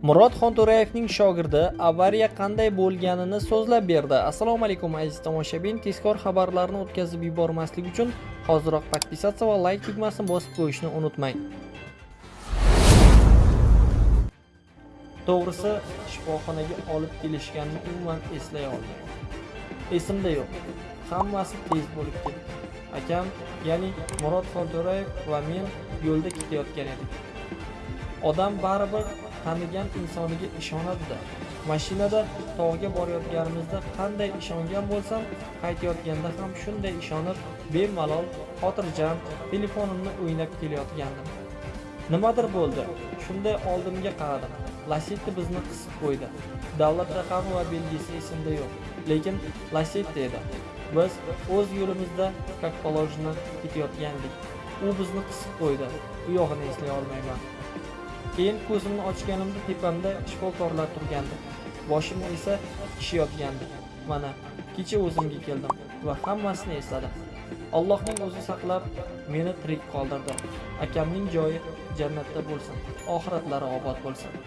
Murod Xonto'rayevning shogirdi avariya qanday bo'lganini so'zlab berdi. Assalomu alaykum aziz tomoshabin. Tezkor xabarlarni o'tkazib yubormaslik uchun hoziroq podpisatsiya va like tugmasini bosib qo'yishni unutmang. To'g'risi, shifoxonaga olib kelishganini umuman eslay olmayman. Esimda yo'q. Hammasi tez bo'lib ketdi. Akam, ya'ni Murod Xonto'rayev va men yo'lda ketayotgan edik. Odam baribir tanigan insoniga ishonadida Mashinada tog'ga borayotganimizda qanday ishongan bo'lsam, qaytayotganda ham shunday ishonib, bemalol, xotirjam telefonimni o'ynab kelayotgandim. Nimadir bo'ldi. Shunday oldimga qaradim. lasetti bizni qisib qo'ydi. Davlat raqami va belgisi esimda yo'q, lekin lasetti edi. Biz o'z yo'limizda как ketayotgandik. U bizni qisib qo'ydi. Bu yog'ini eslay olmayman. Keyin ko'zimni ochganimda tepamda shifokorlar turgandi. Boshimda esa kishi yotgandi. Mana, kecha o'zimga keldim va hammasini esladim. Allohning o'zi saqlab meni tirik qoldirdi. Akamning joyi jannatda bo'lsin, oxiratlari obod bo'lsin.